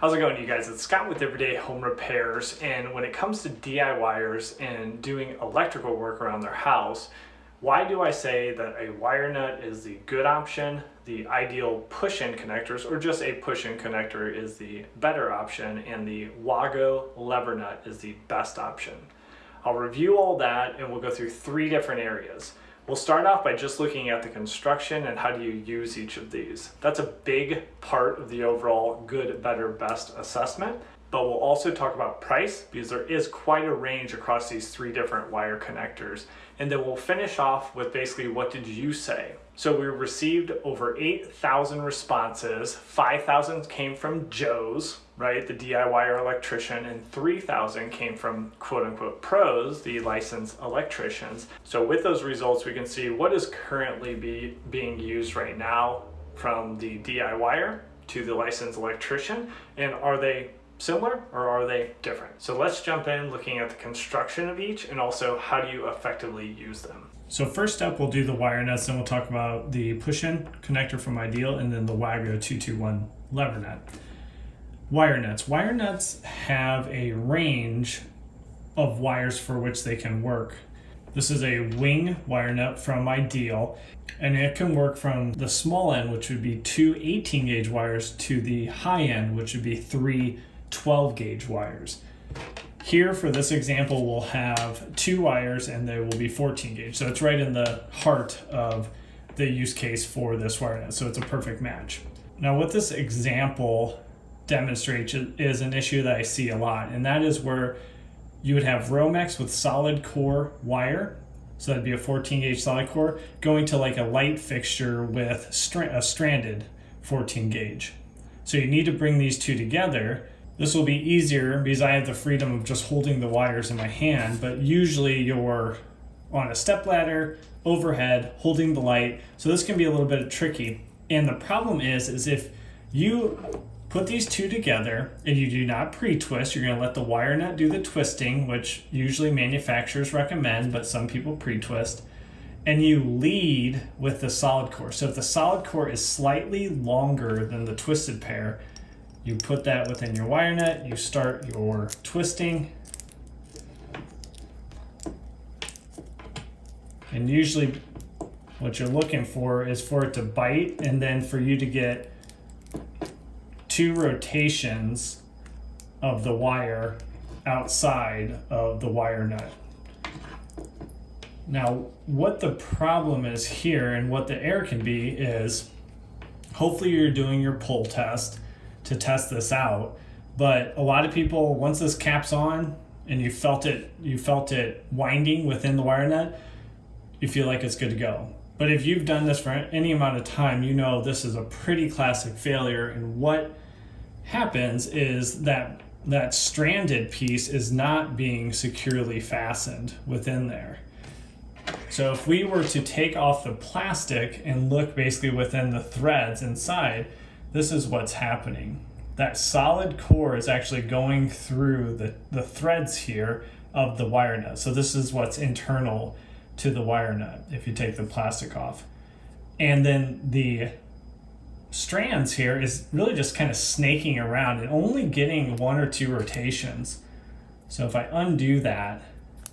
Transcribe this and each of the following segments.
How's it going you guys? It's Scott with Everyday Home Repairs and when it comes to DIYers and doing electrical work around their house, why do I say that a wire nut is the good option, the ideal push-in connectors, or just a push-in connector is the better option, and the Wago lever nut is the best option? I'll review all that and we'll go through three different areas. We'll start off by just looking at the construction and how do you use each of these. That's a big part of the overall good, better, best assessment. But we'll also talk about price because there is quite a range across these three different wire connectors. And then we'll finish off with basically what did you say? So we received over 8,000 responses. 5,000 came from Joe's, right, the DIYer electrician, and 3,000 came from quote unquote pros, the licensed electricians. So with those results, we can see what is currently be, being used right now from the DIYer to the licensed electrician, and are they similar or are they different? So let's jump in looking at the construction of each and also how do you effectively use them. So first up, we'll do the wire nuts, then we'll talk about the push-in connector from Ideal, and then the Wago 221 lever nut. Wire nuts. Wire nuts have a range of wires for which they can work. This is a wing wire nut from Ideal, and it can work from the small end, which would be two 18 gauge wires, to the high end, which would be three 12 gauge wires. Here for this example, we'll have two wires and they will be 14 gauge. So it's right in the heart of the use case for this wire. So it's a perfect match. Now what this example demonstrates is an issue that I see a lot, and that is where you would have Romex with solid core wire, so that'd be a 14 gauge solid core, going to like a light fixture with a stranded 14 gauge. So you need to bring these two together this will be easier because I have the freedom of just holding the wires in my hand, but usually you're on a step ladder, overhead, holding the light. So this can be a little bit tricky. And the problem is, is if you put these two together and you do not pre-twist, you're gonna let the wire nut do the twisting, which usually manufacturers recommend, but some people pre-twist. And you lead with the solid core. So if the solid core is slightly longer than the twisted pair, you put that within your wire nut, you start your twisting. And usually what you're looking for is for it to bite and then for you to get two rotations of the wire outside of the wire nut. Now, what the problem is here and what the error can be is hopefully you're doing your pull test to test this out. But a lot of people, once this cap's on and you felt it, you felt it winding within the wire nut, you feel like it's good to go. But if you've done this for any amount of time, you know this is a pretty classic failure. And what happens is that that stranded piece is not being securely fastened within there. So if we were to take off the plastic and look basically within the threads inside, this is what's happening. That solid core is actually going through the, the threads here of the wire nut. So this is what's internal to the wire nut if you take the plastic off. And then the strands here is really just kind of snaking around and only getting one or two rotations. So if I undo that,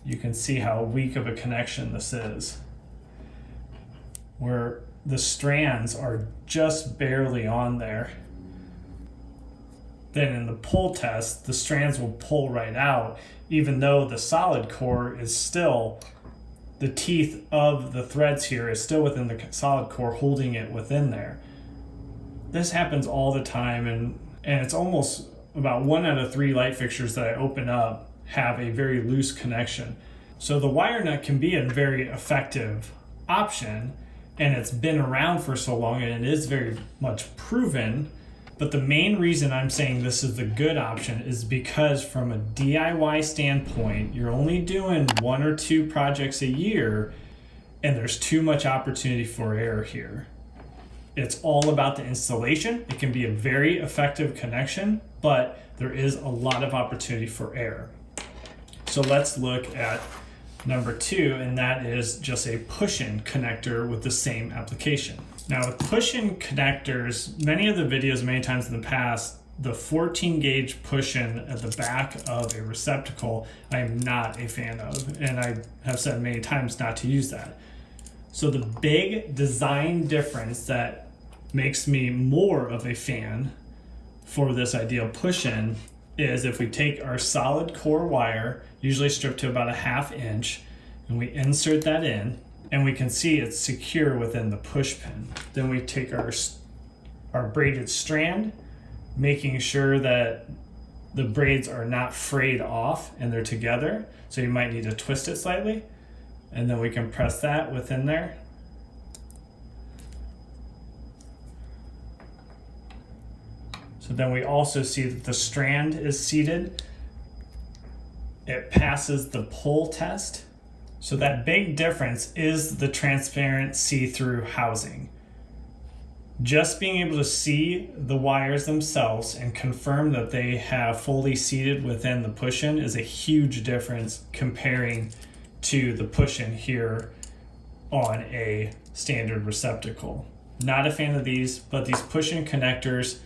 you can see how weak of a connection this is. Where the strands are just barely on there. Then in the pull test, the strands will pull right out, even though the solid core is still, the teeth of the threads here is still within the solid core holding it within there. This happens all the time and, and it's almost about one out of three light fixtures that I open up have a very loose connection. So the wire nut can be a very effective option and it's been around for so long and it is very much proven. But the main reason I'm saying this is the good option is because from a DIY standpoint, you're only doing one or two projects a year and there's too much opportunity for error here. It's all about the installation. It can be a very effective connection, but there is a lot of opportunity for error. So let's look at number two, and that is just a push-in connector with the same application. Now with push-in connectors, many of the videos many times in the past the 14 gauge push-in at the back of a receptacle, I am not a fan of, and I have said many times not to use that. So the big design difference that makes me more of a fan for this ideal push-in is if we take our solid core wire, usually stripped to about a half inch, and we insert that in, and we can see it's secure within the push pin. Then we take our, our braided strand, making sure that the braids are not frayed off and they're together. So you might need to twist it slightly. And then we can press that within there. So then we also see that the strand is seated. It passes the pull test. So that big difference is the transparent see-through housing. Just being able to see the wires themselves and confirm that they have fully seated within the push-in is a huge difference comparing to the push-in here on a standard receptacle. Not a fan of these, but these push-in connectors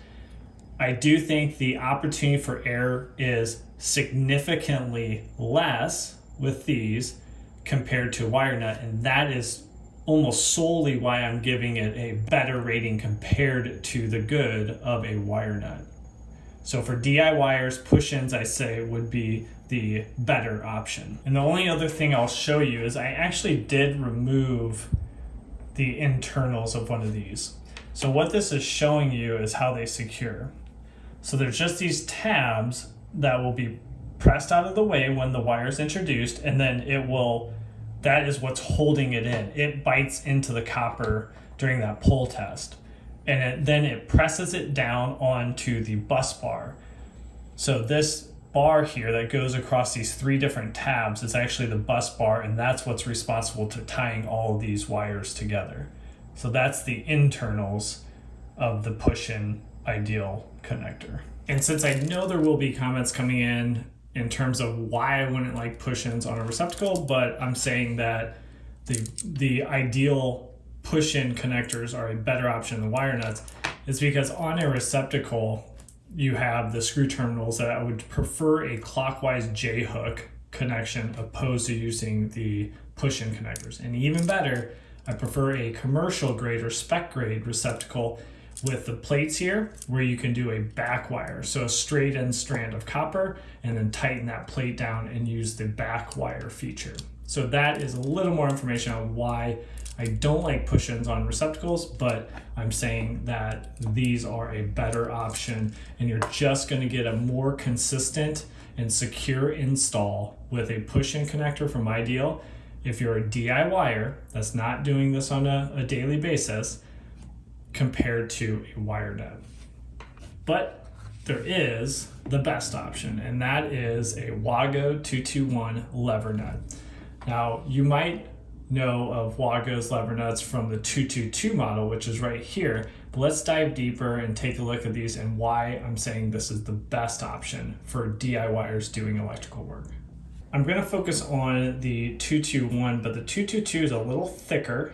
I do think the opportunity for error is significantly less with these compared to wire nut, and that is almost solely why I'm giving it a better rating compared to the good of a wire nut. So for DIYers, push-ins I say would be the better option. And the only other thing I'll show you is I actually did remove the internals of one of these. So what this is showing you is how they secure. So there's just these tabs that will be pressed out of the way when the wire is introduced, and then it will, that is what's holding it in. It bites into the copper during that pull test. And it, then it presses it down onto the bus bar. So this bar here that goes across these three different tabs is actually the bus bar, and that's what's responsible to tying all these wires together. So that's the internals of the push-in ideal connector. And since I know there will be comments coming in in terms of why I wouldn't like push-ins on a receptacle, but I'm saying that the the ideal push-in connectors are a better option than wire nuts is because on a receptacle you have the screw terminals that I would prefer a clockwise J hook connection opposed to using the push-in connectors. And even better, I prefer a commercial grade or spec grade receptacle with the plates here where you can do a back wire. So a straight end strand of copper and then tighten that plate down and use the back wire feature. So that is a little more information on why I don't like push-ins on receptacles, but I'm saying that these are a better option and you're just gonna get a more consistent and secure install with a push-in connector from Ideal. If you're a DIYer that's not doing this on a, a daily basis, compared to a wire nut. But there is the best option, and that is a Wago 221 lever nut. Now, you might know of Wago's lever nuts from the 222 model, which is right here. But let's dive deeper and take a look at these and why I'm saying this is the best option for DIYers doing electrical work. I'm going to focus on the 221, but the 222 is a little thicker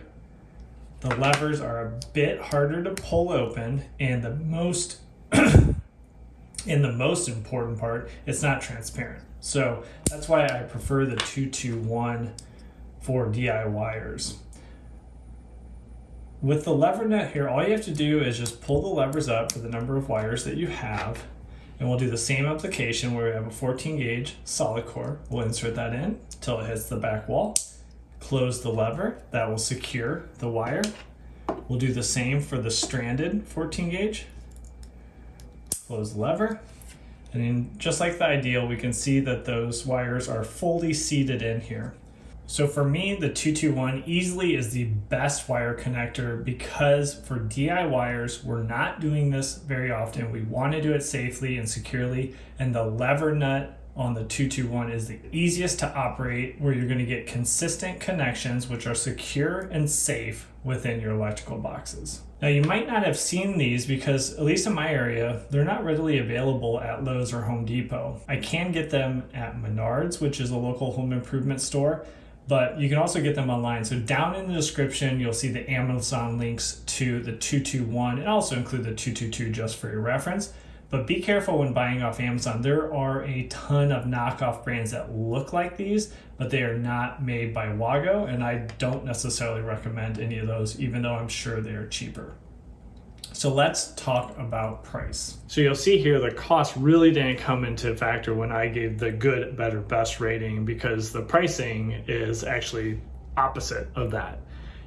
the levers are a bit harder to pull open, and the most and the most important part, it's not transparent. So that's why I prefer the 221 for DIYers. With the lever nut here, all you have to do is just pull the levers up for the number of wires that you have. And we'll do the same application where we have a 14 gauge solid core. We'll insert that in until it hits the back wall close the lever that will secure the wire. We'll do the same for the stranded 14 gauge. Close the lever. And then just like the ideal, we can see that those wires are fully seated in here. So for me, the 221 easily is the best wire connector because for DIYers, we're not doing this very often. We want to do it safely and securely, and the lever nut on the 221 is the easiest to operate where you're going to get consistent connections which are secure and safe within your electrical boxes. Now you might not have seen these because at least in my area they're not readily available at Lowe's or Home Depot. I can get them at Menards which is a local home improvement store but you can also get them online. So down in the description, you'll see the Amazon links to the 221 and also include the 222 just for your reference. But be careful when buying off Amazon. There are a ton of knockoff brands that look like these, but they are not made by Wago, and I don't necessarily recommend any of those, even though I'm sure they are cheaper. So let's talk about price. So you'll see here the cost really didn't come into factor when I gave the good, better, best rating because the pricing is actually opposite of that.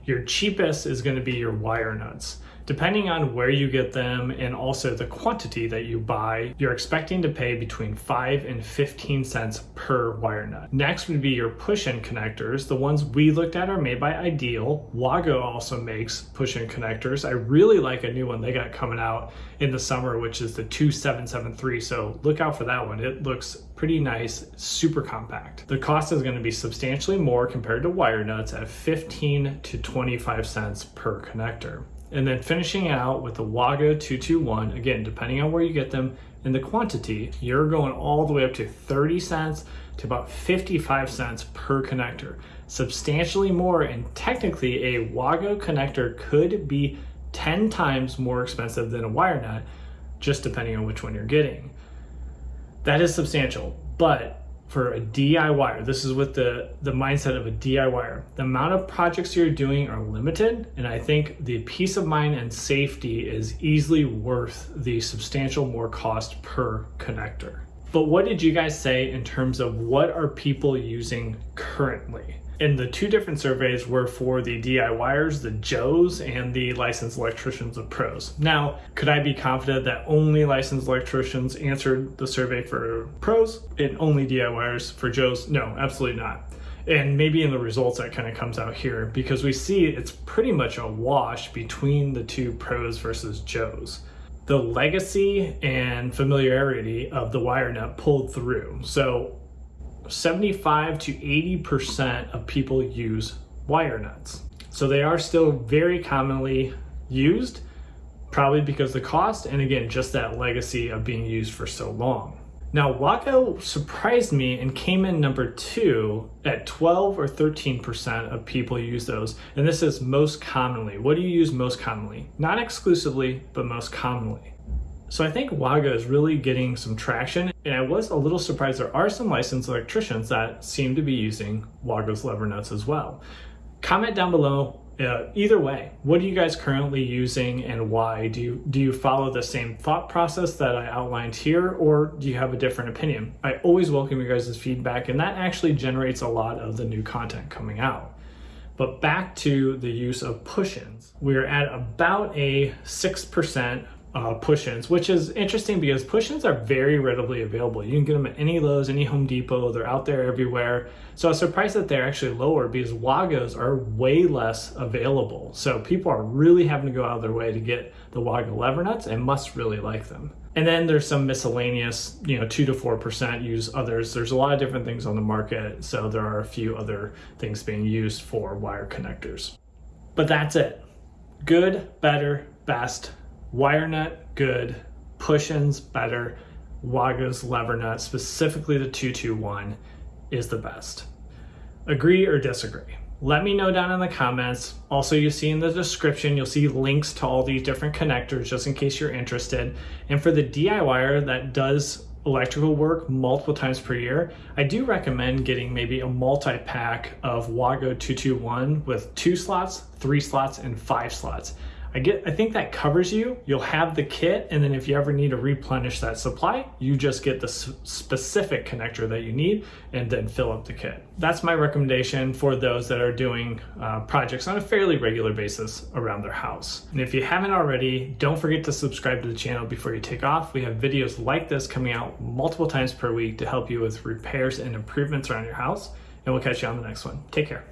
Your cheapest is going to be your wire nuts. Depending on where you get them and also the quantity that you buy, you're expecting to pay between 5 and 15 cents per wire nut. Next would be your push-in connectors. The ones we looked at are made by Ideal. Wago also makes push-in connectors. I really like a new one they got coming out in the summer, which is the 2773. So look out for that one. It looks pretty nice, super compact. The cost is going to be substantially more compared to wire nuts at 15 to 25 cents per connector. And then finishing out with the Wago 221, again, depending on where you get them and the quantity, you're going all the way up to 30 cents to about 55 cents per connector. Substantially more, and technically a Wago connector could be 10 times more expensive than a wire nut, just depending on which one you're getting. That is substantial, but for a DIYer, this is with the, the mindset of a DIYer, the amount of projects you're doing are limited. And I think the peace of mind and safety is easily worth the substantial more cost per connector. But what did you guys say in terms of what are people using currently? And the two different surveys were for the DIYers, the Joes, and the licensed electricians of pros. Now, could I be confident that only licensed electricians answered the survey for pros and only DIYers for Joes? No, absolutely not. And maybe in the results that kind of comes out here because we see it's pretty much a wash between the two pros versus Joes the legacy and familiarity of the wire nut pulled through. So 75 to 80% of people use wire nuts. So they are still very commonly used, probably because the cost, and again, just that legacy of being used for so long. Now, Wago surprised me and came in number two at 12 or 13% of people use those. And this is most commonly. What do you use most commonly? Not exclusively, but most commonly. So I think Wago is really getting some traction and I was a little surprised there are some licensed electricians that seem to be using Wago's lever nuts as well. Comment down below uh, either way, what are you guys currently using and why? Do you, do you follow the same thought process that I outlined here or do you have a different opinion? I always welcome you guys' feedback and that actually generates a lot of the new content coming out. But back to the use of push-ins. We're at about a 6% uh, push-ins, which is interesting because push-ins are very readily available. You can get them at any Lowe's, any Home Depot, they're out there everywhere. So I was surprised that they're actually lower because Wagos are way less available. So people are really having to go out of their way to get the Wago lever nuts and must really like them. And then there's some miscellaneous, you know, two to 4% use others. There's a lot of different things on the market. So there are a few other things being used for wire connectors. But that's it. Good, better, best, wire nut, good. Push-ins, better. Wago's lever nut, specifically the 221, is the best. Agree or disagree? Let me know down in the comments. Also, you see in the description, you'll see links to all these different connectors just in case you're interested. And for the DIYer that does electrical work multiple times per year, I do recommend getting maybe a multi-pack of Wago 221 with two slots, three slots, and five slots. I get, I think that covers you. You'll have the kit, and then if you ever need to replenish that supply, you just get the specific connector that you need and then fill up the kit. That's my recommendation for those that are doing uh, projects on a fairly regular basis around their house. And if you haven't already, don't forget to subscribe to the channel before you take off. We have videos like this coming out multiple times per week to help you with repairs and improvements around your house. And we'll catch you on the next one. Take care.